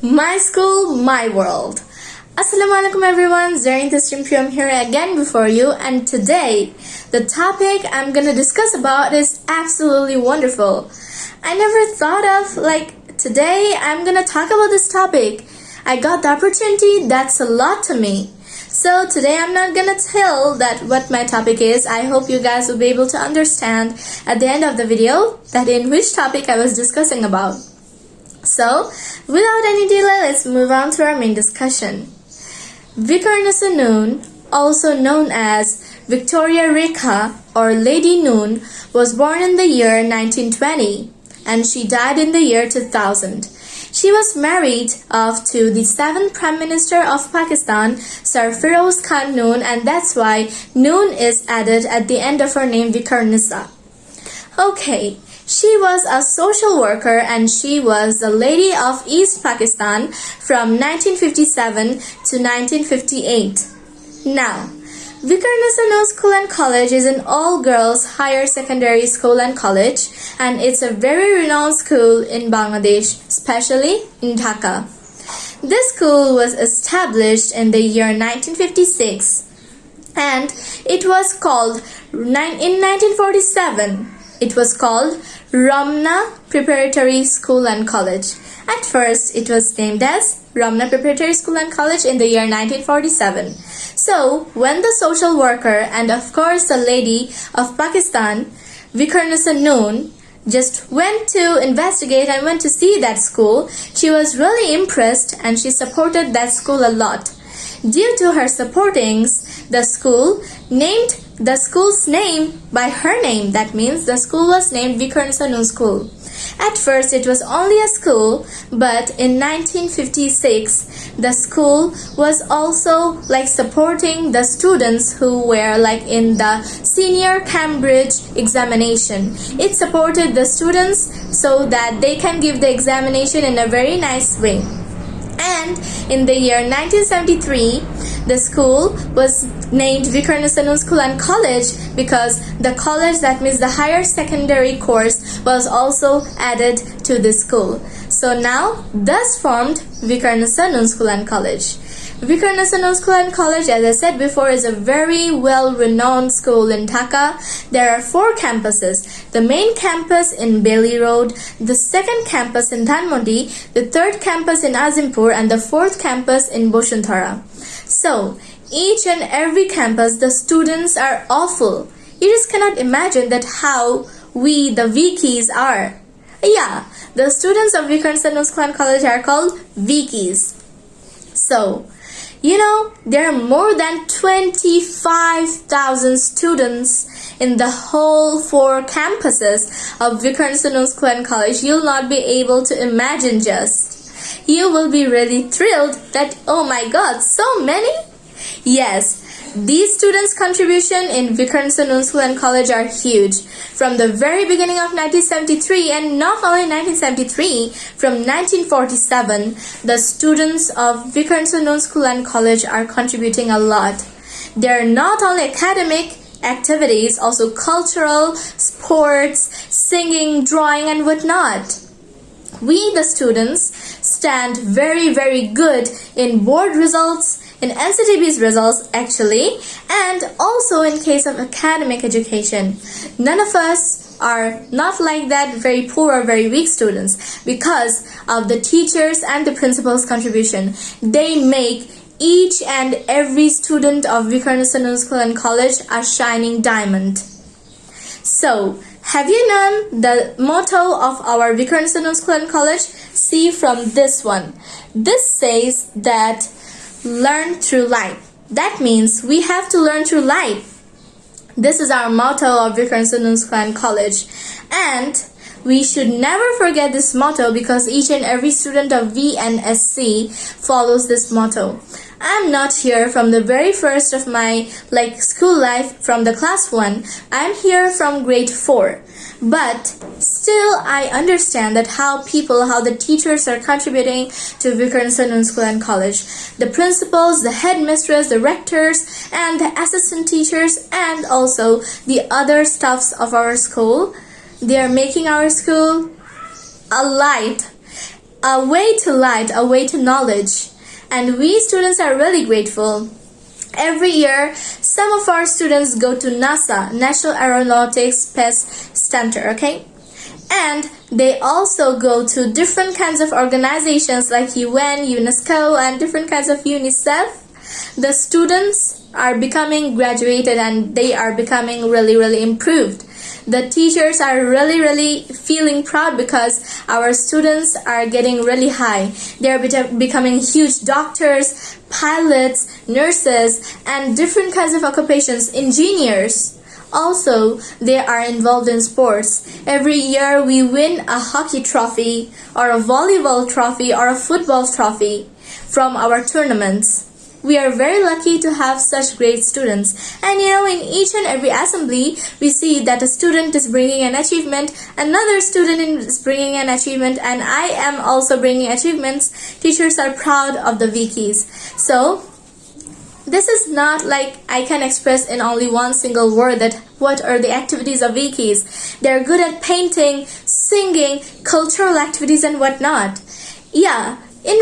My school, my world. Assalamualaikum everyone, Zarin Tasrim here again before you and today the topic I'm gonna discuss about is absolutely wonderful. I never thought of like today I'm gonna talk about this topic. I got the opportunity, that's a lot to me. So today I'm not gonna tell that what my topic is. I hope you guys will be able to understand at the end of the video that in which topic I was discussing about. So, without any delay, let's move on to our main discussion. Viqarunnisa Noon, also known as Victoria Rekha or Lady Noon, was born in the year 1920 and she died in the year 2000. She was married off to the seventh Prime Minister of Pakistan, Sir Firoz Khan Noon, and that's why Noon is added at the end of her name Viqarunnisa. Okay, she was a social worker and she was the Lady of East Pakistan from 1957 to 1958. Now, Viqarunnisa School and College is an all-girls higher secondary school and college and it's a very renowned school in Bangladesh, especially in Dhaka. This school was established in the year 1956 and it was called in 1947 it was called Ramna Preparatory School and College. At first, it was named as Ramna Preparatory School and College in the year 1947. So, when the social worker and of course the lady of Pakistan, Viqarunnisa Noon, just went to investigate and went to see that school, she was really impressed and she supported that school a lot. Due to her supportings, the school named the school's name by her name. That means the school was named Viqarunnisa Noon School. At first, it was only a school, but in 1956, the school was also like supporting the students who were like in the senior Cambridge examination. It supported the students so that they can give the examination in a very nice way. And in the year 1973, the school was named Viqarunnisa Noon School and College because the college, that means the higher secondary course, was also added to the school. So now, thus formed Viqarunnisa Noon School and College. Viqarunnisa Noon School and College, as I said before, is a very well-renowned school in Dhaka. There are four campuses. The main campus in Bailey Road, the second campus in Dhanmondi, the third campus in Azimpur, and the fourth campus in Bashundhara. So, each and every campus, the students are awful. You just cannot imagine that how we, the Vikis, are. Yeah, the students of Noon School College are called Vikis. So, you know, there are more than 25,000 students in the whole four campuses of Noon School College. You'll not be able to imagine just. You will be really thrilled that, oh my god, so many? Yes, these students' contribution in Viqarunnisa Noon School and College are huge. From the very beginning of 1973 and not only 1973, from 1947, the students of Viqarunnisa Noon School and College are contributing a lot. They're not only academic activities, also cultural, sports, singing, drawing and whatnot. We, the students, stand very, very good in board results, in NCTB's results actually and also in case of academic education. None of us are not like that very poor or very weak students because of the teachers and the principal's contribution. They make each and every student of Viqarunnisa Noon School and College a shining diamond. So, have you known the motto of our Viqarunnisa Noon School and College? See from this one. This says that learn through life. That means we have to learn through life. This is our motto of Noon School and College. And we should never forget this motto because each and every student of VNSC follows this motto. I'm not here from the very first of my like school life from the class 1. I'm here from grade 4. But still I understand that how people, how the teachers are contributing to Viqarunnisa Noon School and College. The principals, the headmistress, the rectors, and the assistant teachers, and also the other staffs of our school. They are making our school a light a way to light, a way to knowledge. And we students are really grateful. Every year, some of our students go to NASA, National Aeronautics Space Center, okay? And they also go to different kinds of organizations like UN, UNESCO, and different kinds of UNICEF. The students are becoming graduated and they are becoming really, really improved. The teachers are really, really feeling proud because our students are getting really high. They are be- becoming huge doctors, pilots, nurses, and different kinds of occupations, engineers. Also, they are involved in sports. Every year we win a hockey trophy or a volleyball trophy or a football trophy from our tournaments. We are very lucky to have such great students. And you know, in each and every assembly, we see that a student is bringing an achievement, another student is bringing an achievement, and I am also bringing achievements. Teachers are proud of the Vikis. So, this is not like I can express in only one single word that what are the activities of Vikis. They're good at painting, singing, cultural activities and whatnot. Yeah, in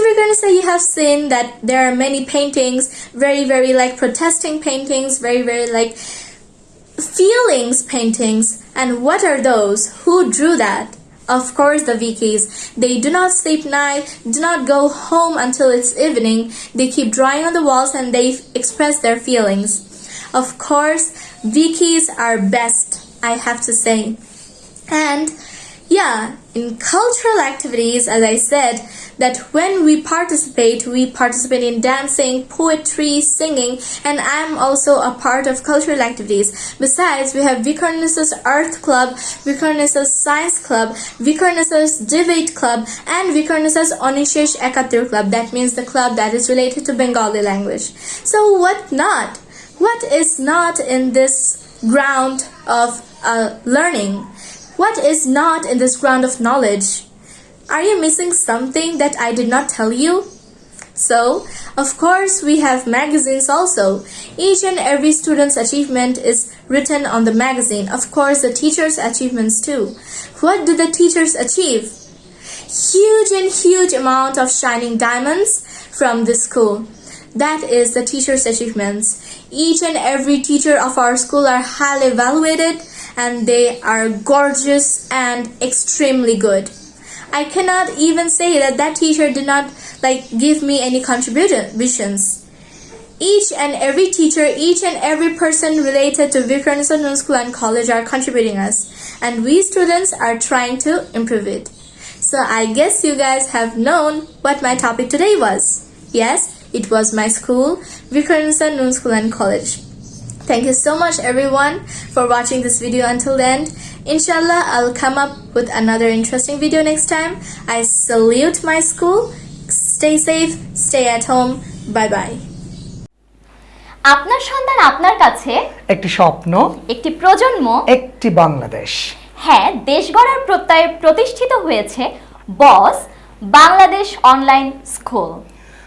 You have seen that there are many paintings, very very like protesting paintings, very very like feelings paintings. And what are those? Who drew that? Of course, the Vikis. They do not sleep night, do not go home until it's evening. They keep drawing on the walls and they express their feelings. Of course, Vikis are best, I have to say. And yeah, in cultural activities, as I said, that when we participate, we participate in dancing, poetry, singing, and I'm also a part of cultural activities. Besides, we have Viqarunnisa's Art Club, Viqarunnisa's Science Club, Viqarunnisa's Debate Club, and Viqarunnisa's Onishesh Ekatir Club. That means the club that is related to Bengali language. So what not? What is not in this ground of uh, learning? What is not in this ground of knowledge? Are you missing something that I did not tell you? So, of course, we have magazines also. Each and every student's achievement is written on the magazine. Of course, the teachers' achievements too. What do the teachers achieve? Huge and huge amount of shining diamonds from the school. That is the teachers' achievements. Each and every teacher of our school are highly evaluated and they are gorgeous and extremely good. I cannot even say that that teacher did not like give me any contributions. Each and every teacher, each and every person related to Viqarunnisa Noon School and College are contributing us, and we students are trying to improve it. So I guess you guys have known what my topic today was. Yes, it was my school, Viqarunnisa Noon School and College. Thank you so much everyone for watching this video until the end. Inshallah, I'll come up with another interesting video next time. I salute my school. Stay safe, stay at home. Bye bye. আপনার সন্তান আপনার কাছে একটি স্বপ্ন একটি প্রজন্ম একটি বাংলাদেশ হ্যাঁ দেশ গড়ার প্রত্যয়ে প্রতিষ্ঠিত হয়েছে BOSS Bangladesh online school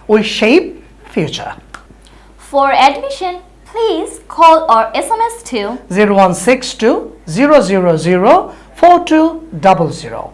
we shape future for admission please call or S M S Zero zero zero four two double zero.